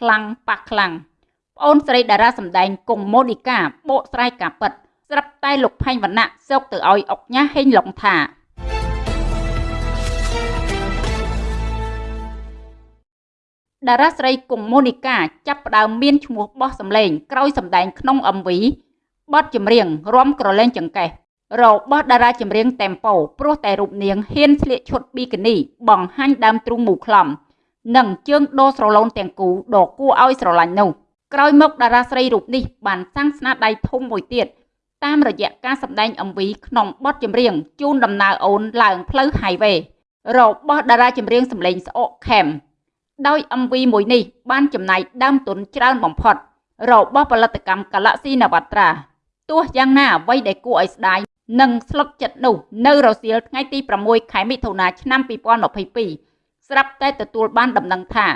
ខ្លាំងប៉ះខ្លាំងប្អូនស្រីតារាសម្ដែងគង់ម៉ូនីកាបកស្រាយការពិតស្រាប់តែលោកផែងវណ្ណៈសោកទៅឲ្យអុកញ៉ាហេងឡុងថាតារាស្រីគង់ម៉ូនីកាចាប់ផ្ដើមមានឈ្មោះបោះសម្លេងក្រោយសម្ដែងក្នុង MV បទចម្រៀងរំក្រលែងចង្កេះរបស់តារាចម្រៀងតេមប៉ូព្រោះតែរូបនាងហ៊ានស្លៀកឈុតប៊ីគីនីបង្ហាញដើមទ្រូងមូខ្លំ និងជើងដោស្រឡូនទាំងគូដ៏គួរឲ្យស្រឡាញ់នោះក្រោយមកតារាស្រីរូបនេះបានសាងស្នាដៃធំមួយទៀតតាមរយៈការសម្ដែង MV ក្នុងបទចម្រៀងជូនដំណើរអូនឡើងផ្លូវ Highway របស់តារាចម្រៀងសម្លេងស្អកខេមដោយ MV មួយនេះបានចំណាយដើមទុនច្រើនបំផុត របស់ផលិតកម្ម Galaxy Navatra ទោះយ៉ាងណាអ្វីដែលគួរឲ្យស្ដាយនិងស្លុតចិត្តនោះនៅរសៀលថ្ងៃទី6ខែមិថុនាឆ្នាំ2022 ស្រាប់តែទទួលបានដំណឹងថា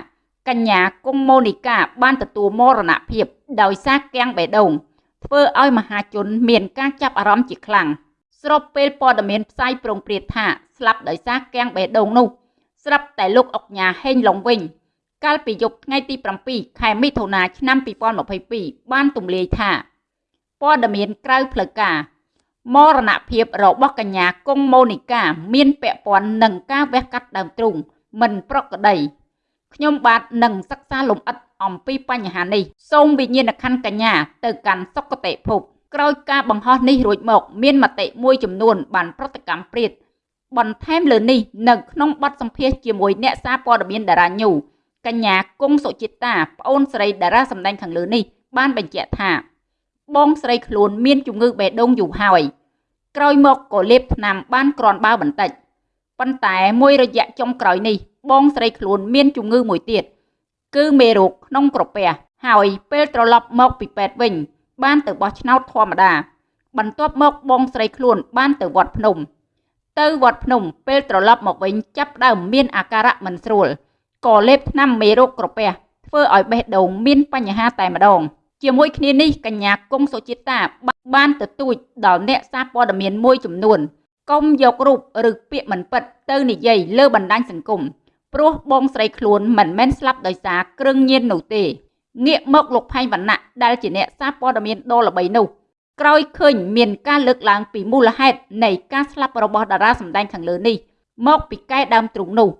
កញ្ញាគង់ម៉ូនីកាបានទទួលមរណភាព ដោយសារគាំងបេះដូងធ្វើឲ្យមហាជនមានការចាប់អារម្មណ៍ជាខ្លាំងស្របពេលព័ត៌មានផ្សាយប្រងព្រាតថាស្លាប់ដោយសារគាំងបេះដូងនោះ ស្រាប់តែលោកអុកញ៉ាហេងឡុងវិញ កាលពីយប់ថ្ងៃទី7ខែមិថុនាឆ្នាំ2022បានទម្លាយថាព័ត៌មានក្រៅផ្លូវការមរណភាពរបស់កញ្ញាគង់ម៉ូនីកា មានពាក់ព័ន្ធនឹងការវះកាត់ដើមទ្រូង មិនប្រក្រតីខ្ញុំបាទនឹងសិក្សាលម្អិតអំពីបញ្ហានេះសូមវិញ្ញាណក្ខន្ធកញ្ញាទៅកាន់សុគតិភពក្រោយការបង្ហោះនេះរួចមក មានមតិមួយចំនួន បានប្រតិកម្មព្រាតបន្ថែមលើនេះនៅក្នុងបទសម្ភាសជាមួយអ្នកសារព័ត៌មានតារាញូកញ្ញាគង់សុចិតាប្អូនស្រីតារាសម្ដែងខាងលើនេះបានបញ្ជាក់ថា បងស្រីខ្លួនមានជំងឺបេះដូងយូរហើយក្រោយមកក៏លេបថ្នាំបានក្រាន់បើបន្តិច ប៉ុន្តែមួយរយៈចុងក្រោយនេះបងស្រីខ្លួនមានជំងឺមួយទៀតគឺមេរោគក្នុងក្រពះហើយពេលត្រឡប់មកពីពេទ្យវិញ បានទៅបោះឆ្នោតធម្មតា បន្ទាប់មកបងស្រីខ្លួនបានទៅវត្តភ្នំ ទៅវត្តភ្នំពេលត្រឡប់មកវិញចាប់ដើមមានអាការៈមិនស្រួលក៏លេបថ្នាំមេរោគក្រពះធ្វើឲ្យបេះដូងមានបញ្ហាតែម្ដង ជាមួយគ្នានេះកញ្ញាគង់សុចិតាបានទទូចដល់អ្នកសារព័ត៌មានមួយចំនួន កុំយករូបឬពាក្យមិនពិតទៅនិយាយលើបណ្ដាញសង្គមព្រោះបងស្រីខ្លួនមិនមែនស្លាប់ដោយសារគ្រឿងញៀននោះទេងាកមកលោកផែងវណ្ណៈដែលជាអ្នកសារព័ត៌មានដ៏ល្បីនោះក្រោយឃើញមានការលើកឡើងពីមូលហេតុនៃការស្លាប់របស់តារាសម្ដែងខាងលើនេះមកពីកែដើមទ្រូងនោះ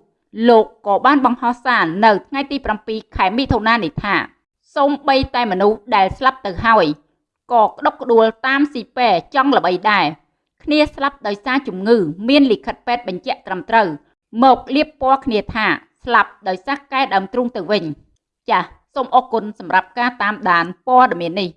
លោកក៏បានបង្ហោះសារនៅថ្ងៃទី7ខែមិថុនានេះថាសូម្បីតែមនុស្សដែលស្លាប់ទៅហើយក៏ក្តុកក្តួលតាមស៊ីប៉ែចង់ល្បីដែរ គ្នាស្លាប់ដោយសារជំងឺ មានលិខិតពេទ្យបញ្ជាក់ត្រឹមត្រូវមកលៀបពណ៌គ្នាថាស្លាប់ដោយសារកែដើមទ្រូងទៅវិញ ចាសសូមអរគុណសម្រាប់ការតាមដានព័ត៌មាននេះ